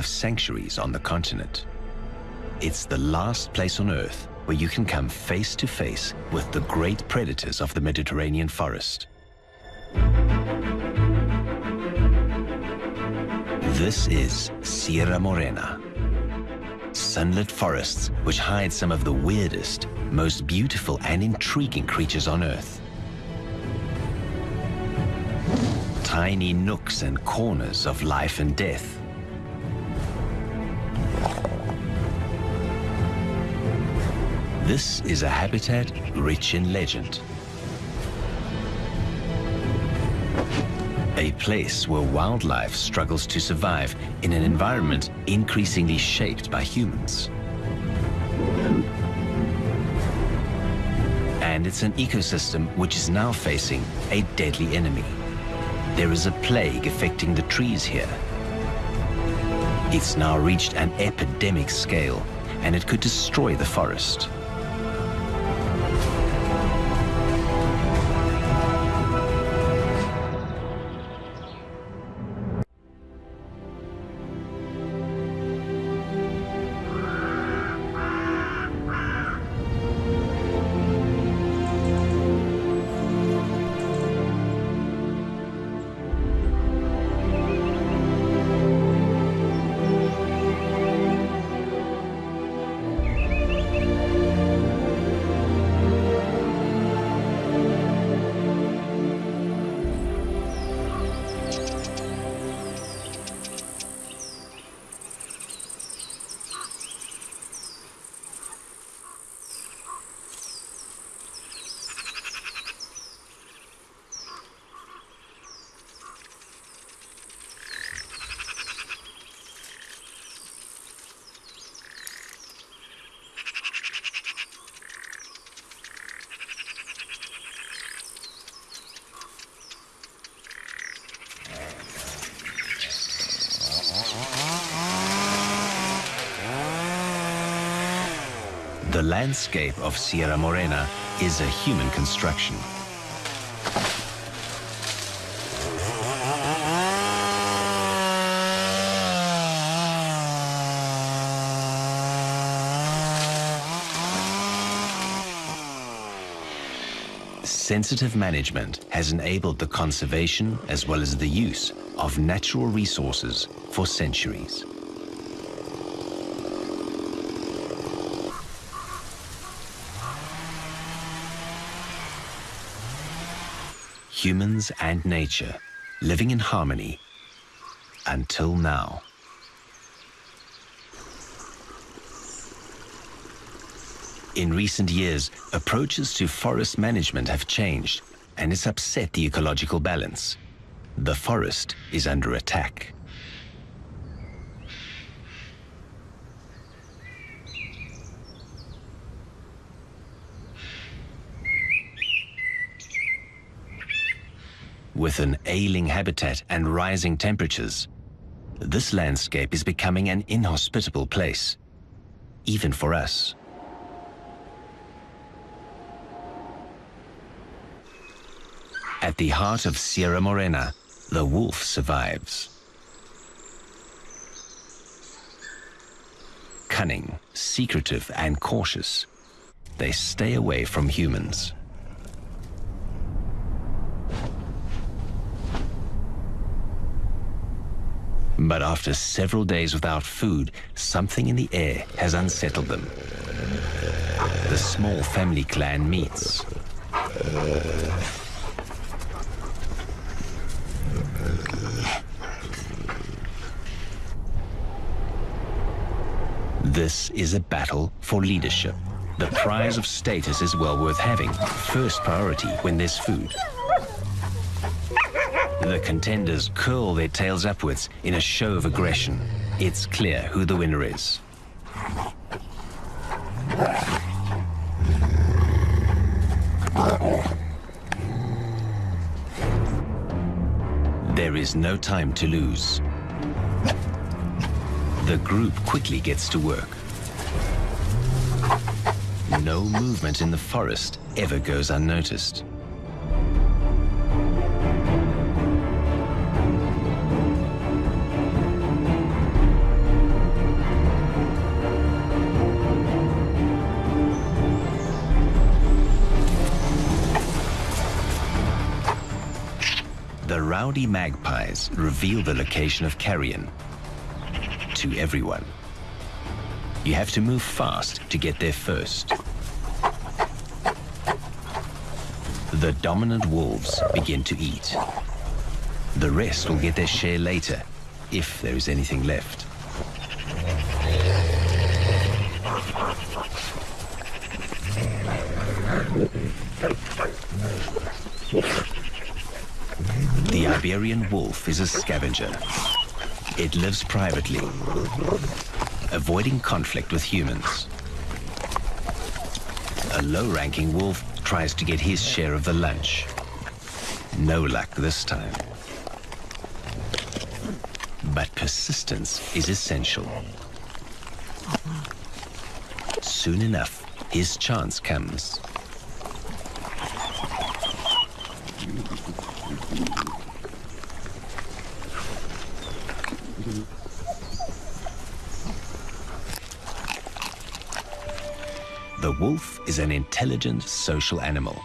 wildlife sanctuaries on the continent. It's the last place on Earth where you can come face to face with the great predators of the Mediterranean forest. This is Sierra Morena. Sunlit forests which hide some of the weirdest, most beautiful and intriguing creatures on Earth. Tiny nooks and corners of life and death. This is a habitat rich in legend. A place where wildlife struggles to survive in an environment increasingly shaped by humans. And it's an ecosystem which is now facing a deadly enemy. There is a plague affecting the trees here. It's now reached an epidemic scale, and it could destroy the forest. The landscape of Sierra Morena is a human construction. Sensitive management has enabled the conservation as well as the use of natural resources for centuries. Humans and nature living in harmony until now. In recent years, approaches to forest management have changed and it's upset the ecological balance. The forest is under attack. With an ailing habitat and rising temperatures, this landscape is becoming an inhospitable place, even for us. At the heart of Sierra Morena, the wolf survives. Cunning, secretive and cautious, they stay away from humans. But after several days without food, something in the air has unsettled them. The small family clan meets. This is a battle for leadership. The prize of status is well worth having. First priority when there's food. The contenders curl their tails upwards in a show of aggression. It's clear who the winner is. There is no time to lose. The group quickly gets to work. No movement in the forest ever goes unnoticed. Rowdy magpies reveal the location of carrion to everyone. You have to move fast to get there first. The dominant wolves begin to eat. The rest will get their share later, if there is anything left. The Iberian wolf is a scavenger. It lives privately, avoiding conflict with humans. A low-ranking wolf tries to get his share of the lunch. No luck this time. But persistence is essential. Soon enough, his chance comes. Wolf is an intelligent social animal.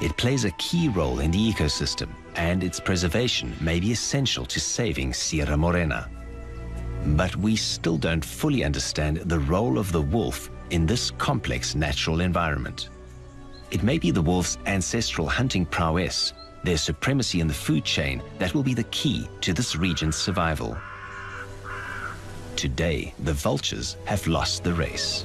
It plays a key role in the ecosystem, and its preservation may be essential to saving Sierra Morena. But we still don't fully understand the role of the wolf in this complex natural environment. It may be the wolf's ancestral hunting prowess, their supremacy in the food chain, that will be the key to this region's survival. Today, the vultures have lost the race.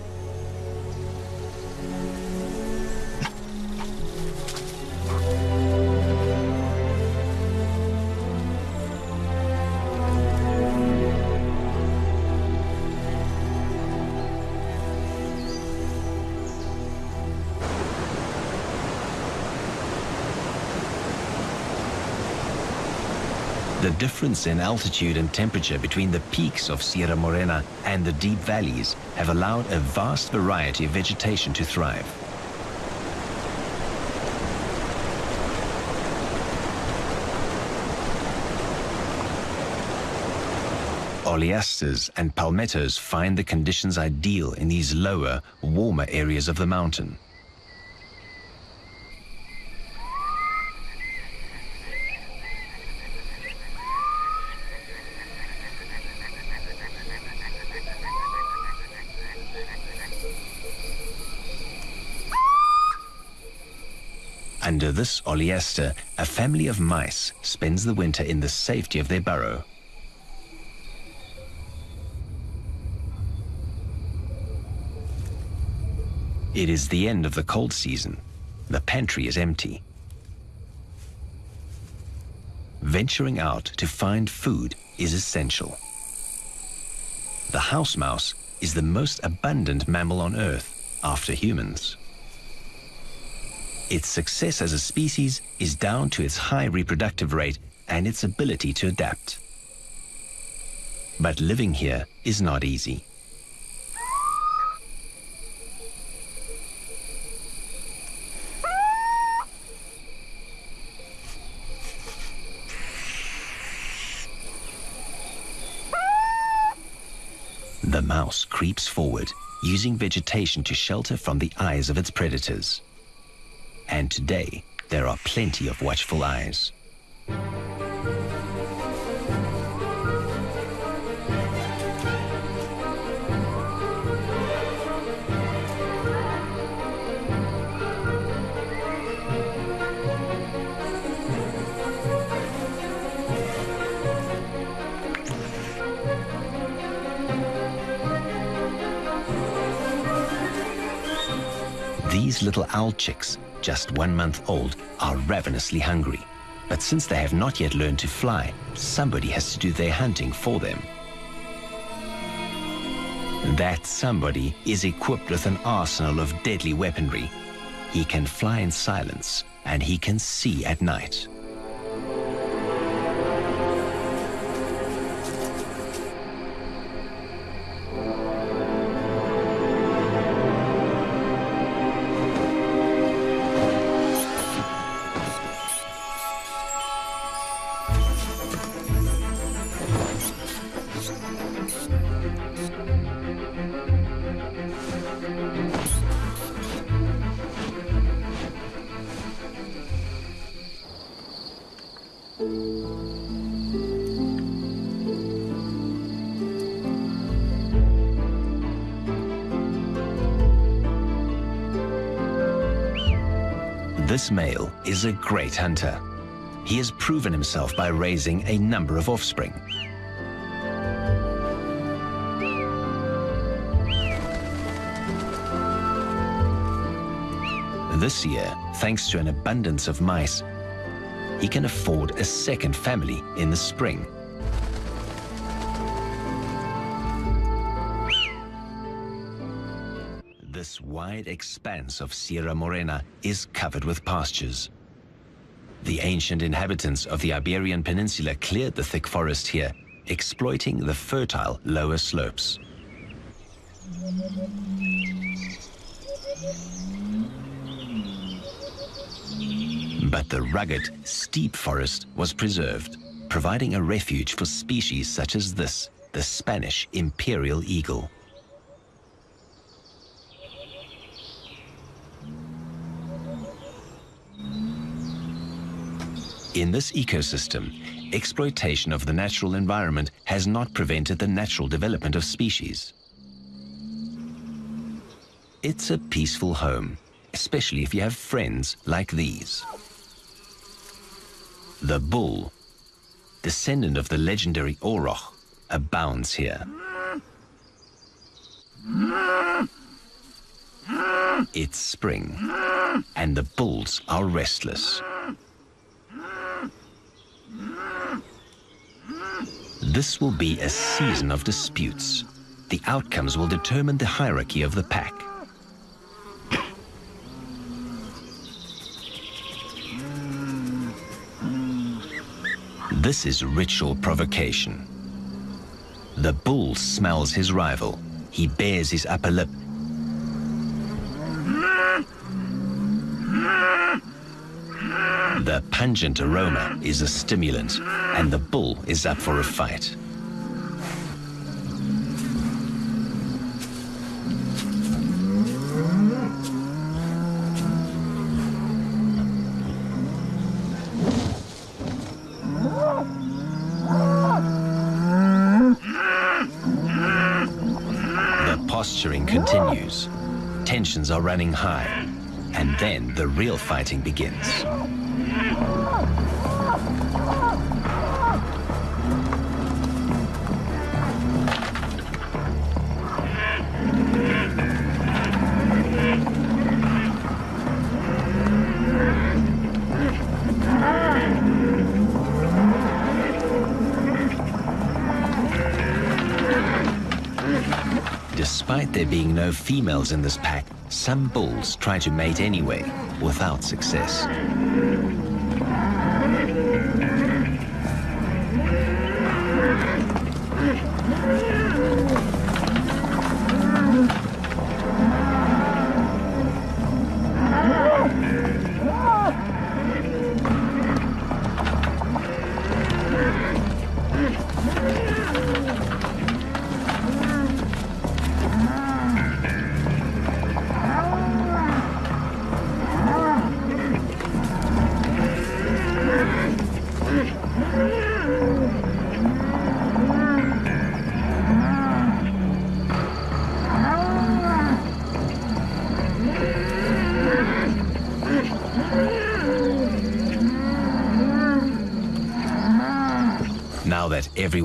The difference in altitude and temperature between the peaks of Sierra Morena and the deep valleys have allowed a vast variety of vegetation to thrive. Oleasters and palmettos find the conditions ideal in these lower, warmer areas of the mountain. Under this oleaster, a family of mice spends the winter in the safety of their burrow. It is the end of the cold season. The pantry is empty. Venturing out to find food is essential. The house mouse is the most abundant mammal on Earth after humans. Its success as a species is down to its high reproductive rate and its ability to adapt. But living here is not easy. The mouse creeps forward, using vegetation to shelter from the eyes of its predators. And today, there are plenty of watchful eyes. These little owl chicks, just one month old, are ravenously hungry. But since they have not yet learned to fly, somebody has to do their hunting for them. That somebody is equipped with an arsenal of deadly weaponry. He can fly in silence, and he can see at night. This male is a great hunter. He has proven himself by raising a number of offspring. This year, thanks to an abundance of mice, he can afford a second family in the spring. This wide expanse of Sierra Morena is covered with pastures. The ancient inhabitants of the Iberian Peninsula cleared the thick forest here, exploiting the fertile lower slopes. But the rugged, steep forest was preserved, providing a refuge for species such as this, the Spanish imperial eagle. In this ecosystem, exploitation of the natural environment has not prevented the natural development of species. It's a peaceful home, especially if you have friends like these. The bull, descendant of the legendary Auroch, abounds here. It's spring, and the bulls are restless. This will be a season of disputes. The outcomes will determine the hierarchy of the pack. This is ritual provocation. The bull smells his rival. He bares his upper lip. The pungent aroma is a stimulant, and the bull is up for a fight. The posturing continues. Tensions are running high. And then the real fighting begins. There being no females in this pack, some bulls try to mate anyway, without success.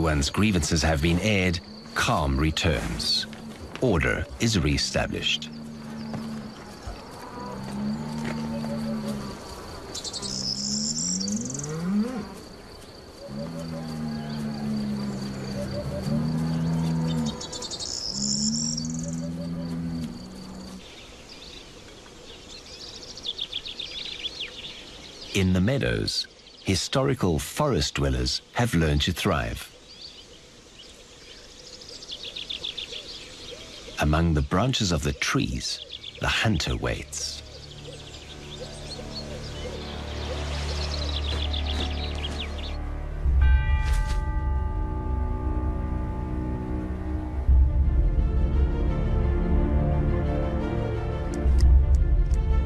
Everyone's grievances have been aired, calm returns. Order is re-established. In the meadows, historical forest dwellers have learned to thrive. Among the branches of the trees, the hunter waits.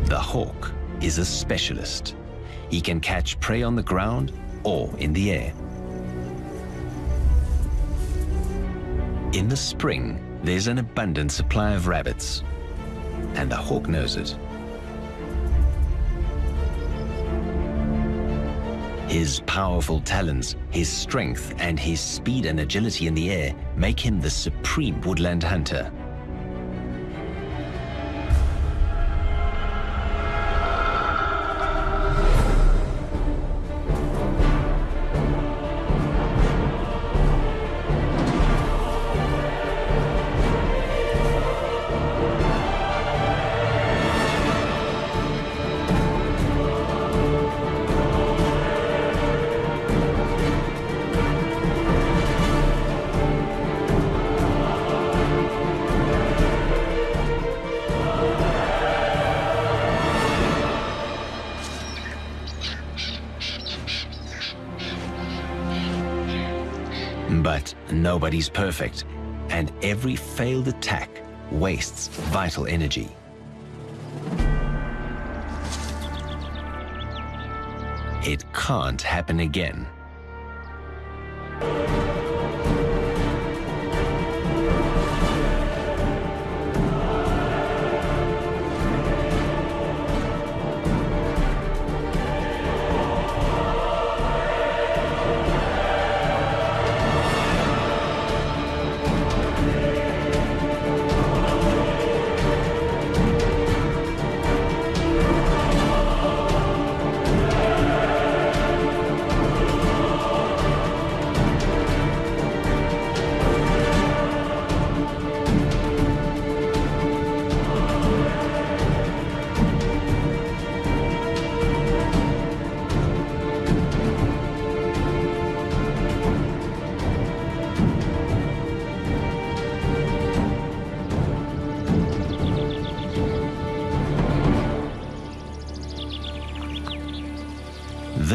The hawk is a specialist. He can catch prey on the ground or in the air. In the spring, there's an abundant supply of rabbits and the hawk knows it. His powerful talons, his strength and his speed and agility in the air make him the supreme woodland hunter. Nobody's perfect, and every failed attack wastes vital energy. It can't happen again.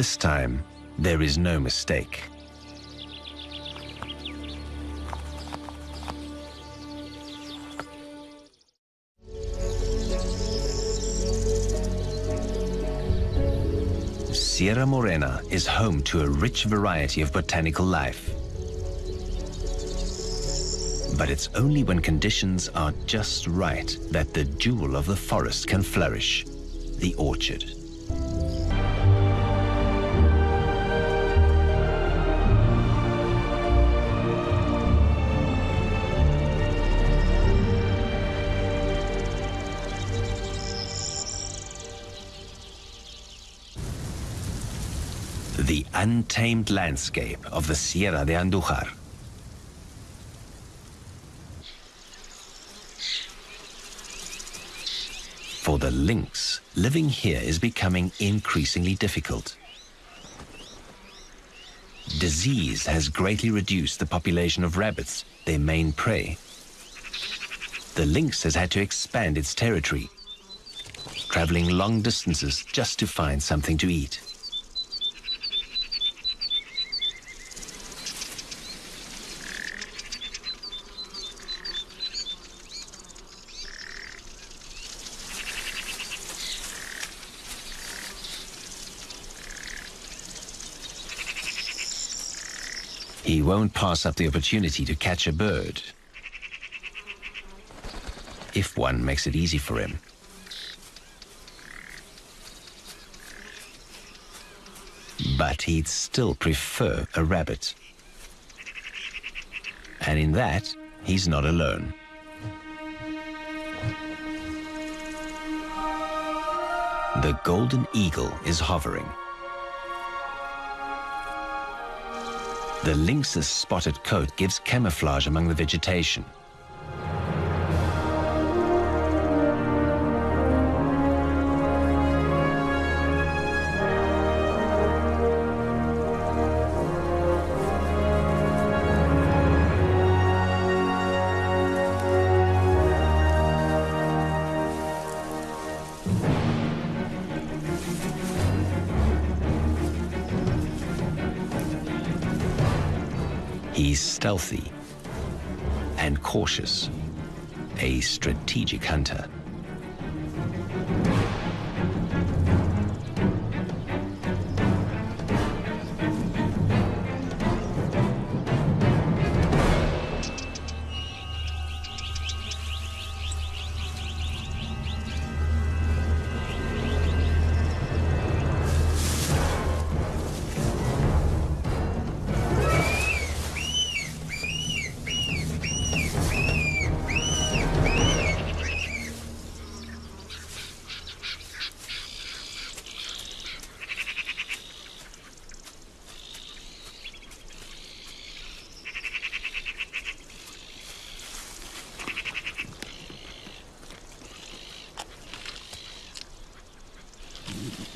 This time, there is no mistake. Sierra Morena is home to a rich variety of botanical life. But it's only when conditions are just right that the jewel of the forest can flourish, the orchid. Untamed landscape of the Sierra de Andujar. For the lynx, living here is becoming increasingly difficult. Disease has greatly reduced the population of rabbits, their main prey. The lynx has had to expand its territory, traveling long distances just to find something to eat. He won't pass up the opportunity to catch a bird. If one makes it easy for him. But he'd still prefer a rabbit. And in that, he's not alone. The golden eagle is hovering. The lynx's spotted coat gives camouflage among the vegetation. He's stealthy and cautious, a strategic hunter.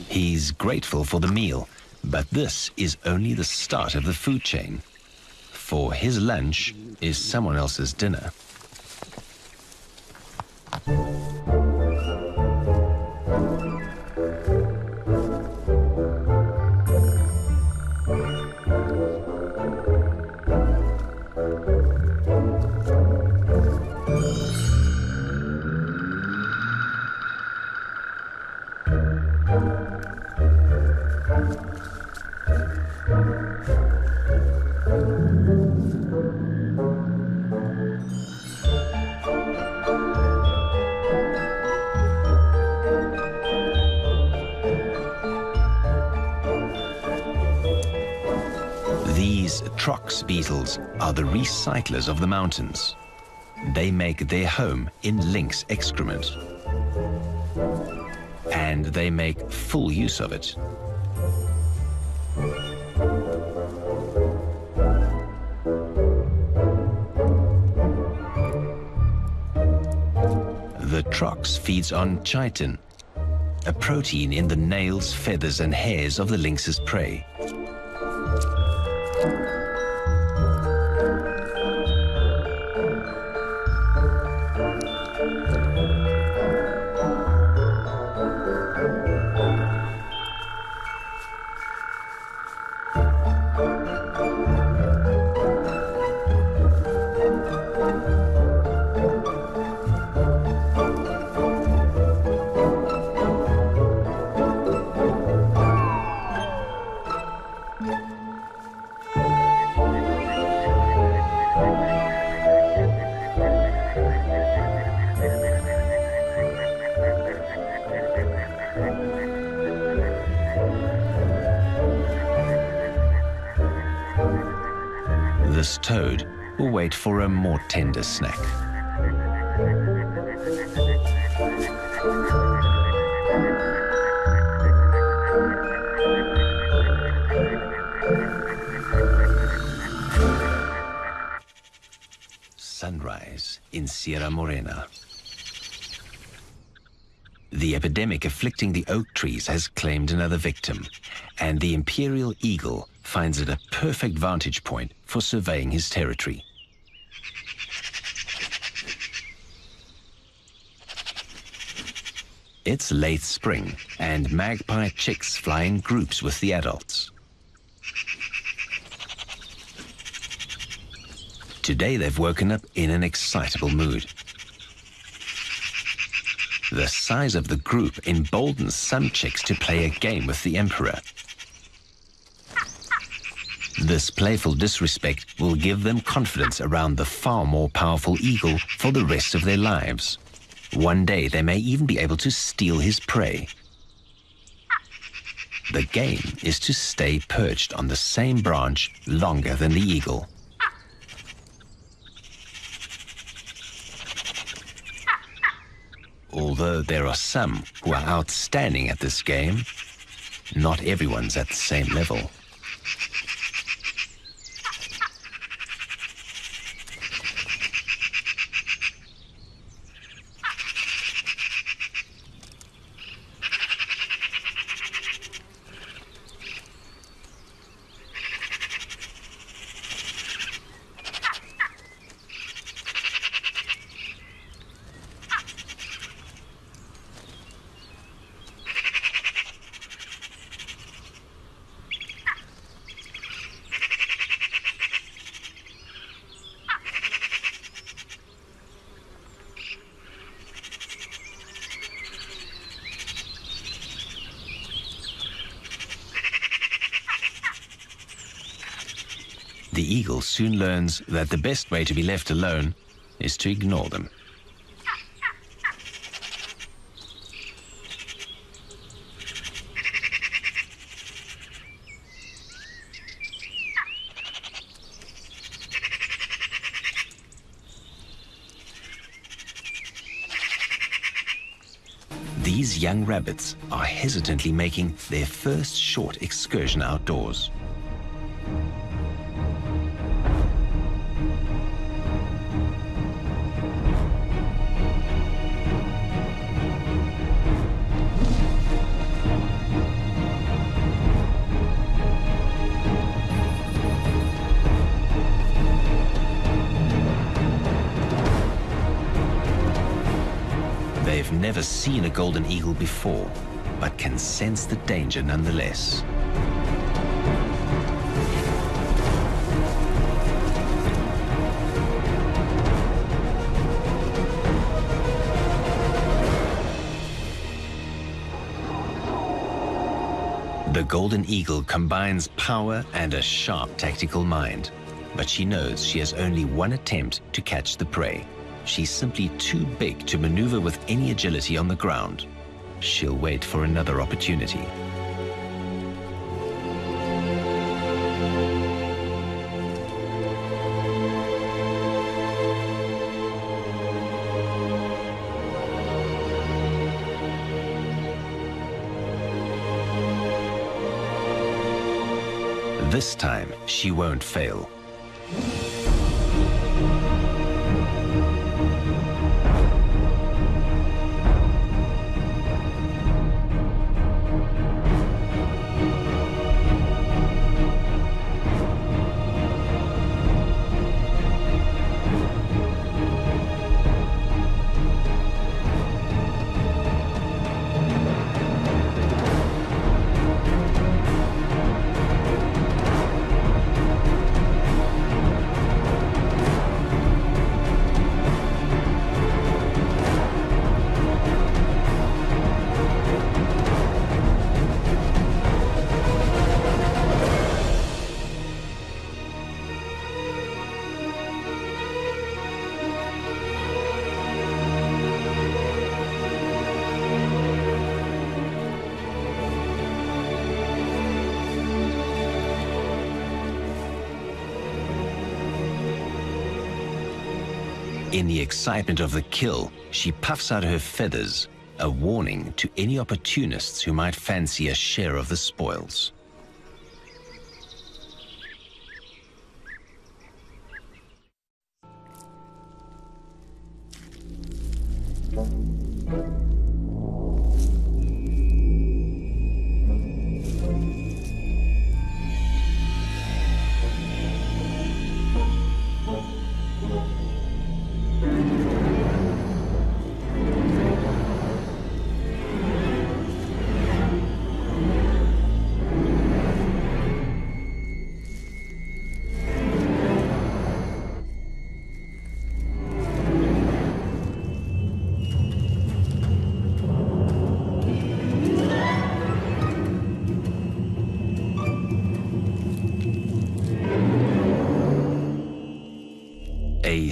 He's grateful for the meal, but this is only the start of the food chain. For his lunch is someone else's dinner. Recyclers of the mountains. They make their home in lynx excrement. And they make full use of it. The trox feeds on chitin, a protein in the nails, feathers and hairs of the lynx's prey. Tender snack. Sunrise in Sierra Morena. The epidemic afflicting the oak trees has claimed another victim, and the imperial eagle finds it a perfect vantage point for surveying his territory. It's late spring, and magpie chicks fly in groups with the adults. Today they've woken up in an excitable mood. The size of the group emboldens some chicks to play a game with the emperor. This playful disrespect will give them confidence around the far more powerful eagle for the rest of their lives. One day they may even be able to steal his prey. The game is to stay perched on the same branch longer than the eagle. Although there are some who are outstanding at this game, not everyone's at the same level. The eagle soon learns that the best way to be left alone is to ignore them. These young rabbits are hesitantly making their first short excursion outdoors. Never seen a golden eagle before, but can sense the danger nonetheless. The Golden Eagle combines power and a sharp tactical mind. But she knows she has only one attempt to catch the prey. She's simply too big to maneuver with any agility on the ground. She'll wait for another opportunity. This time, she won't fail. Excitement of the kill, she puffs out her feathers, a warning to any opportunists who might fancy a share of the spoils.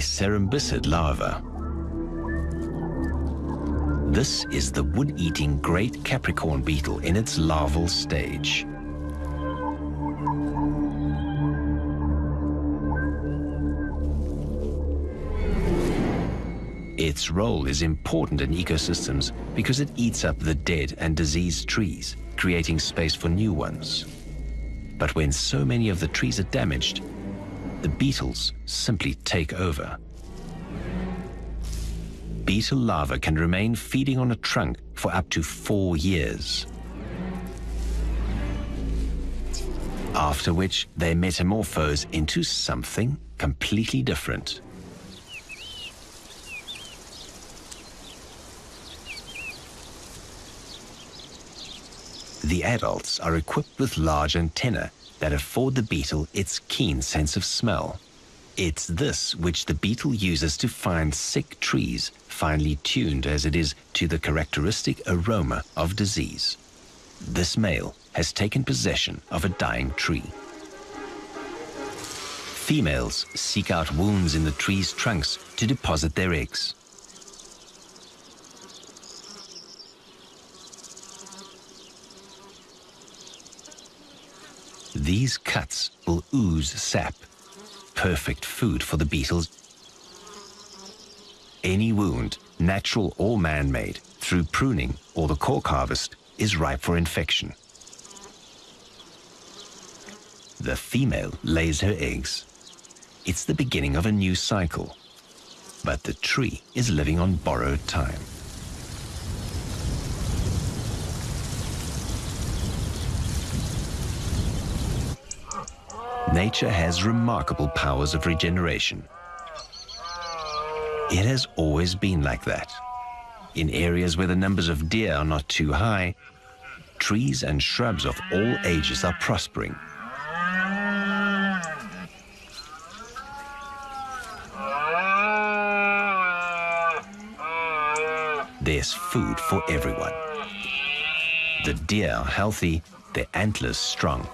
Cerambycid larva. This is the wood-eating great Capricorn beetle in its larval stage. Its role is important in ecosystems because it eats up the dead and diseased trees, creating space for new ones. But when so many of the trees are damaged, the beetles simply take over. Beetle larvae can remain feeding on a trunk for up to four years. After which they metamorphose into something completely different. The adults are equipped with large antennae that afford the beetle its keen sense of smell. It's this which the beetle uses to find sick trees, finely tuned as it is to the characteristic aroma of disease. This male has taken possession of a dying tree. Females seek out wounds in the tree's trunks to deposit their eggs. These cuts will ooze sap, perfect food for the beetles. Any wound, natural or man-made, through pruning or the cork harvest, is ripe for infection. The female lays her eggs. It's the beginning of a new cycle. But the tree is living on borrowed time. Nature has remarkable powers of regeneration. It has always been like that. In areas where the numbers of deer are not too high, trees and shrubs of all ages are prospering. There's food for everyone. The deer are healthy, their antlers strong.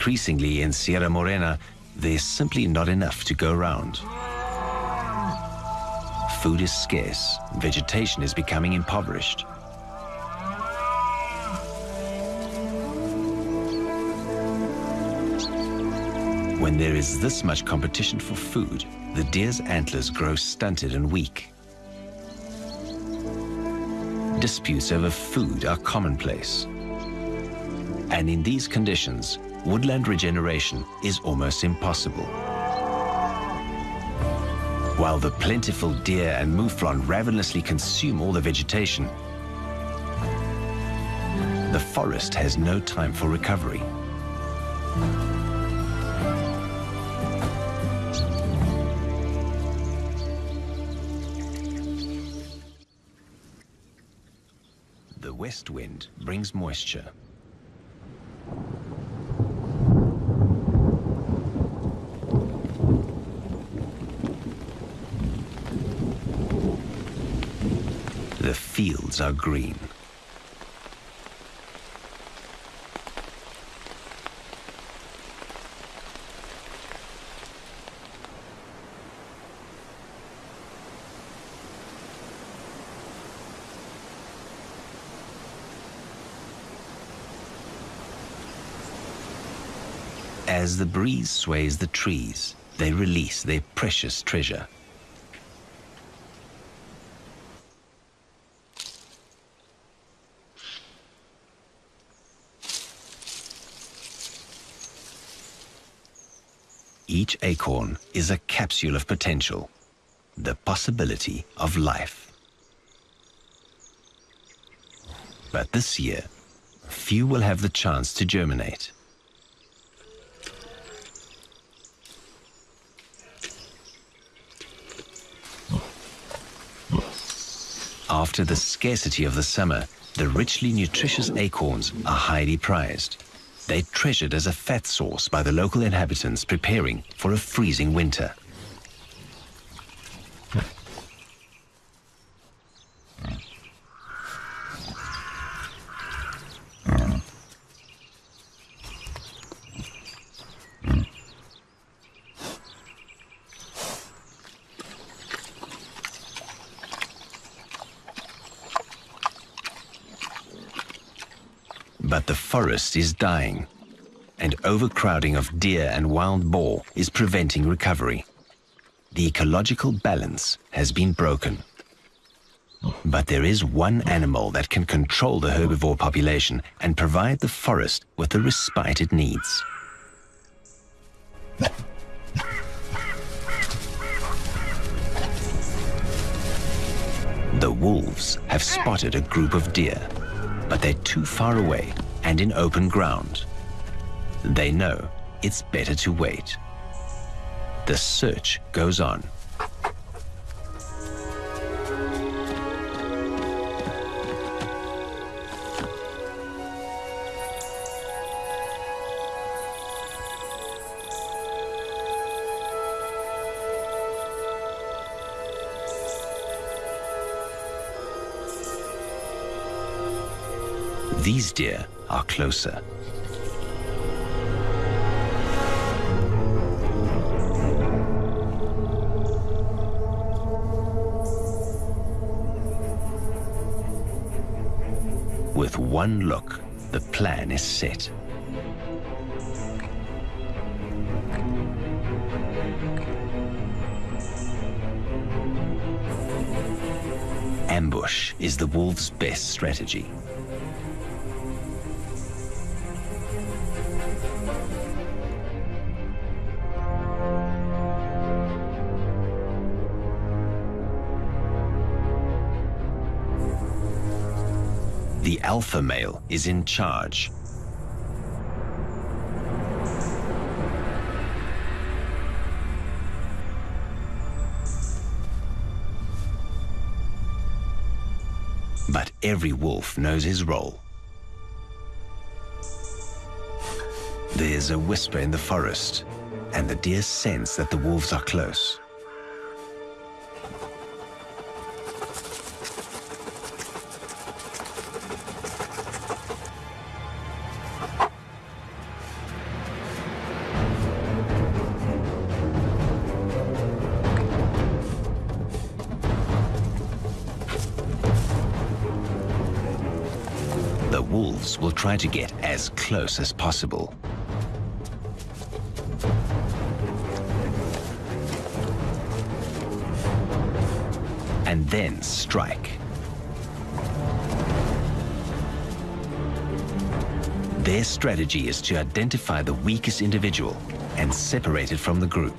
Increasingly in Sierra Morena, there's simply not enough to go around. Food is scarce, vegetation is becoming impoverished. When there is this much competition for food, the deer's antlers grow stunted and weak. Disputes over food are commonplace. And in these conditions, woodland regeneration is almost impossible. While the plentiful deer and mouflon ravenously consume all the vegetation, the forest has no time for recovery. The west wind brings moisture. The fields are green. As the breeze sways the trees, they release their precious treasure. Each acorn is a capsule of potential, the possibility of life. But this year, few will have the chance to germinate. After the scarcity of the summer, the richly nutritious acorns are highly prized. They're treasured as a fat source by the local inhabitants preparing for a freezing winter. But the forest is dying, and overcrowding of deer and wild boar is preventing recovery. The ecological balance has been broken. But there is one animal that can control the herbivore population and provide the forest with the respite it needs. The wolves have spotted a group of deer, but they're too far away and in open ground. They know it's better to wait. The search goes on. These deer are closer. With one look, the plan is set. Ambush is the wolf's best strategy. Alpha male is in charge. But every wolf knows his role. There's a whisper in the forest, and the deer sense that the wolves are close. Will try to get as close as possible. and then strike. Their strategy is to identify the weakest individual and separate it from the group.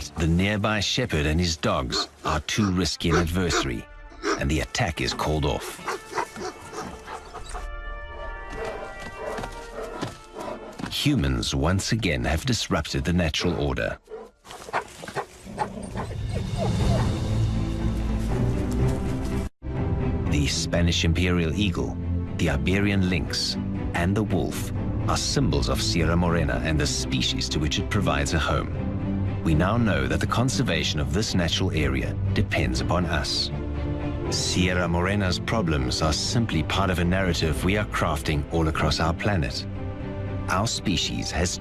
But the nearby shepherd and his dogs are too risky an adversary, and the attack is called off. Humans once again have disrupted the natural order. The Spanish imperial eagle, the Iberian lynx, and the wolf are symbols of Sierra Morena and the species to which it provides a home. We now know that the conservation of this natural area depends upon us. Sierra Morena's problems are simply part of a narrative we are crafting all across our planet. Our species has